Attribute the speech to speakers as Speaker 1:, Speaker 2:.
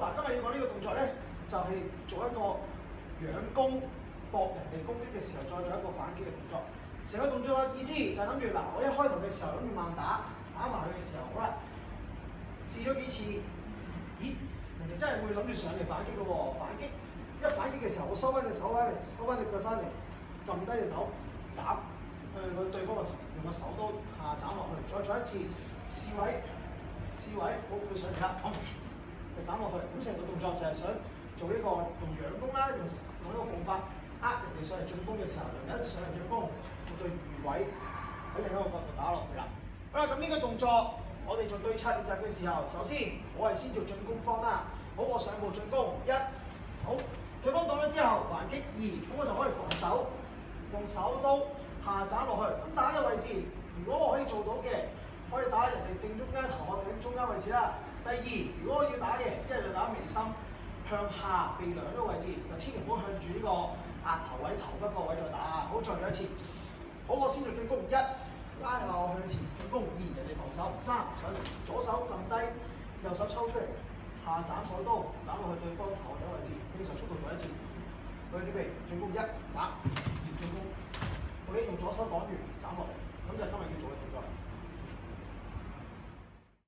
Speaker 1: 嗱，今日要講呢個動作咧，就係做一個仰攻，搏人哋攻擊嘅時候，再做一個反擊嘅動作。成個動作嘅意思就係諗住，嗱，我一開頭嘅時候諗住慢打，打埋佢嘅時候，好啦，試咗幾次，咦，人哋真係會諗住上嚟反擊嘅喎，反擊，一反擊嘅時候，我收翻隻手翻嚟，收翻隻腳翻嚟，撳低隻手，斬，誒，我對方個頭，用個手刀下斬落去，再做一次，試位，試位，好，佢上嚟啦，就斬落去，咁成個動作就係想做呢個用仰弓啦，用用呢個步法呃人哋上嚟進攻嘅時候，人哋一上嚟進攻，我對魚位喺另一個角度打落去啦。好啦，咁呢個動作我哋做對策練習嘅時候，首先我係先做進攻方啦，好，我上步進攻一，好，對方到咗之後還擊二，咁我就可以防守，用手刀下斬落去。咁打嘅位置，如果我可以做到嘅。可以打人哋正中間頭殼頂中間位置啦。第二，如果要打嘢，一係就打眉心向下鼻梁呢個位置，就千祈唔好向住呢個額頭位、頭骨個位再打啊！好，再做一次。好，我先做進攻一，拉後向前進攻二，人哋防守三，左手撳低，右手抽出嚟下斬手刀，斬落去對方頭殼頂位置，正常速度做一次。去準備進攻一打，二進攻，我已經用左手擋完斬落嚟，咁就今日要做嘅動作。